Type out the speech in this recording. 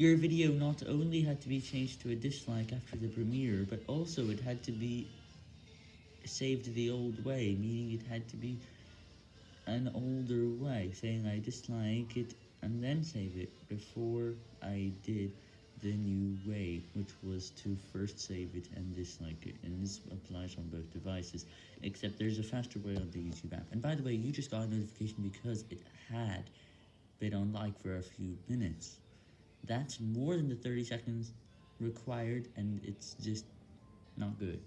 Your video not only had to be changed to a dislike after the premiere, but also it had to be saved the old way, meaning it had to be an older way, saying I dislike it and then save it before I did the new way, which was to first save it and dislike it, and this applies on both devices, except there's a faster way on the YouTube app. And by the way, you just got a notification because it had been on like for a few minutes. That's more than the 30 seconds required, and it's just not good.